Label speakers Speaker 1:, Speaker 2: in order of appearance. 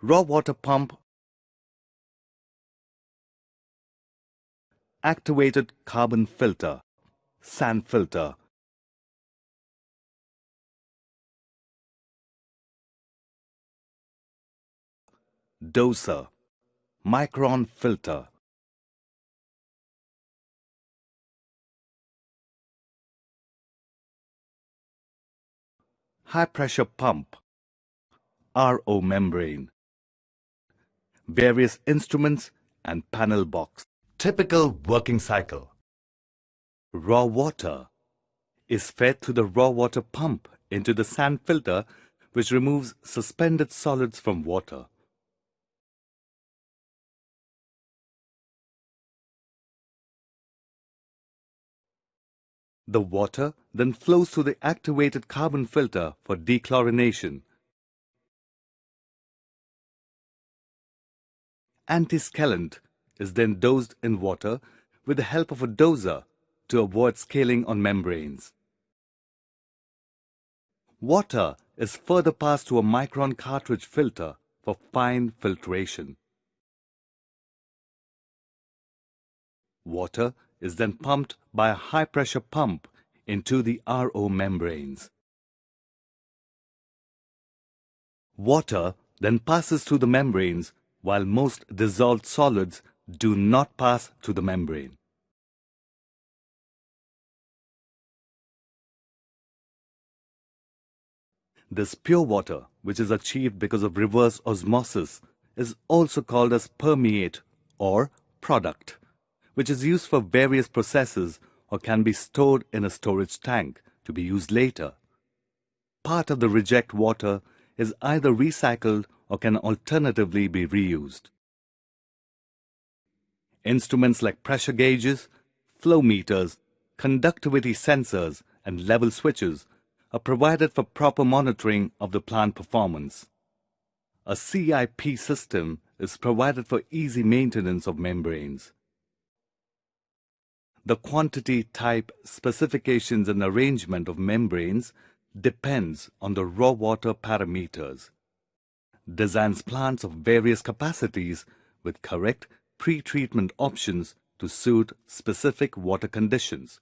Speaker 1: raw water pump, activated carbon filter, sand filter, doser, micron filter, high pressure pump, RO membrane, various instruments and panel box. Typical working cycle. Raw water is fed through the raw water pump into the sand filter which removes suspended solids from water. The water then flows through the activated carbon filter for dechlorination. Antiscalant is then dosed in water with the help of a doser to avoid scaling on membranes. Water is further passed to a micron cartridge filter for fine filtration. Water is then pumped by a high-pressure pump into the RO membranes. Water then passes through the membranes while most dissolved solids do not pass through the membrane. This pure water, which is achieved because of reverse osmosis, is also called as permeate or product which is used for various processes or can be stored in a storage tank to be used later. Part of the reject water is either recycled or can alternatively be reused. Instruments like pressure gauges, flow meters, conductivity sensors, and level switches are provided for proper monitoring of the plant performance. A CIP system is provided for easy maintenance of membranes. The quantity, type, specifications and arrangement of membranes depends on the raw water parameters. Designs plants of various capacities with correct pre-treatment options to suit specific water conditions.